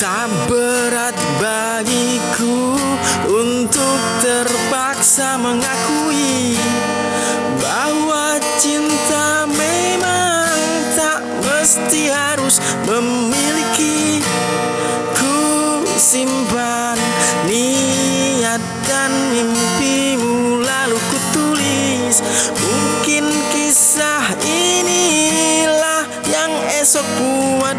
Tak berat bagiku untuk terpaksa mengakui bahwa cinta memang tak mesti harus memiliki. Ku simpan niat dan mimpimu lalu ku tulis. Mungkin kisah inilah yang esok buat